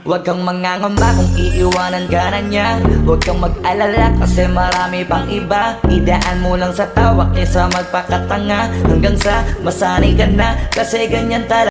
Huwag kang mangangamba kung iiwanan ka na niya. Huwag kang mag-alala kasi marami pang iba. Idaan mo lang sa tawa kaysa magpakatanga. Hanggang sa masanay ka na kasi ganyan talaga.